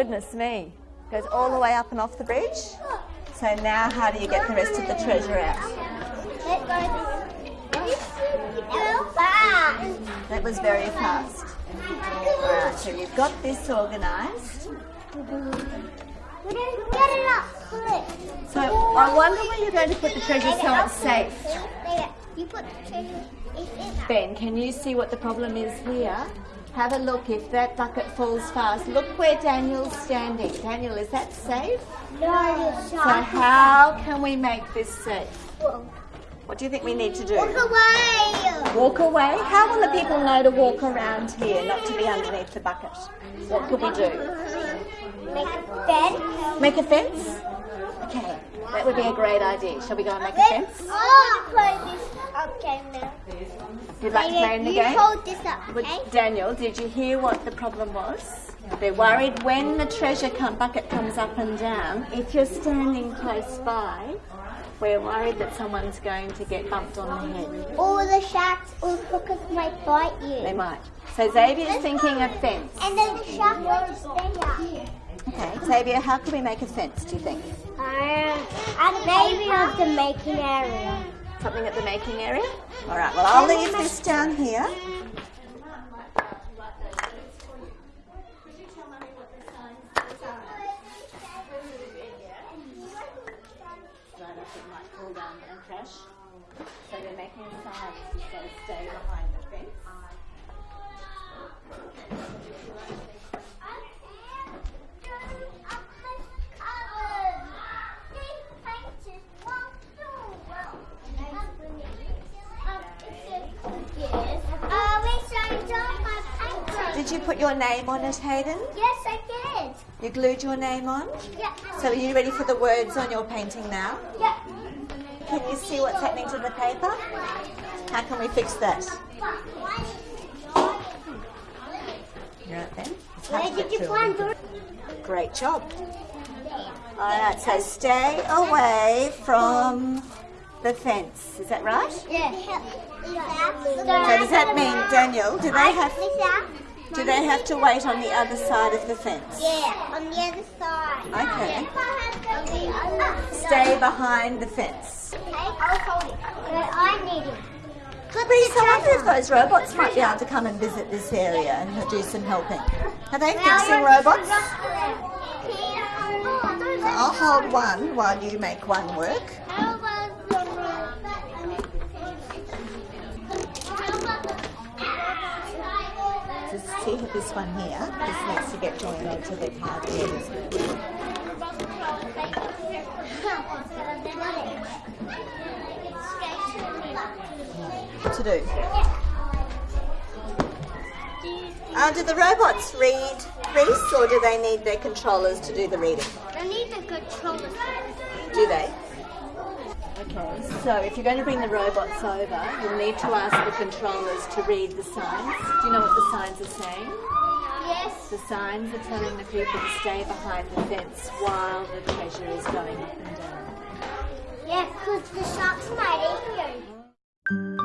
Goodness me. Goes all the way up and off the bridge. So now how do you get the rest of the treasure out? Let go fast. That was very fast. Alright, so you've got this organised. We don't get it up. Pull it. So I wonder where you're going to put the treasure so it's safe. You put the treasure. In. Ben, can you see what the problem is here? Have a look if that bucket falls fast. Look where Daniel's standing. Daniel, is that safe? No, it's not. So how can we make this safe? What do you think we need to do? Walk away. Walk away? How will the people know to walk around here, not to be underneath the bucket? What could we do? Make a bed. Make a fence? Okay, that would be a great idea. Shall we go and make a fence? Oh, this now. You'd like to play in the you game? hold this up, But okay? Daniel, did you hear what the problem was? They're worried when the treasure bucket comes up and down, if you're standing close by, we're worried that someone's going to get bumped on the head. All the sharks or hookers might bite you. They might. So Xavier's thinking a fence. And then the shark won't stay here. Okay, Xavier, how can we make a fence, do you think? Um, maybe of the making area. Something at the making area? All right, well, I'll leave this down here. So they're making a sign to stay behind the fence. Did you put your name on it, Hayden? Yes, I did. You glued your name on? Yeah. So are you ready for the words on your painting now? Yeah. Can you see what's happening to the paper? How can we fix that? Right then. Where did you find the? Great job. Alright, so stay away from the fence. Is that right? Yeah. So does that mean, Daniel, do they have do they have to wait on the other side of the fence? Yeah, on the other side. Okay. Stay behind the fence. Okay, I'll hold it. But I need it. Could be I wonder if those robots might be able to come and visit this area and do some helping. Are they fixing robots? I'll hold one while you make one work. Just see this one here. This needs to get joined onto the card. To do? Uh, do the robots read, Reese, or do they need their controllers to do the reading? I need the controller. Do they? Okay, so if you're going to bring the robots over, you'll need to ask the controllers to read the signs. Do you know what the signs are saying? Yes. The signs are telling the people to stay behind the fence while the treasure is going up and down. Yeah, because the sharks might eat you.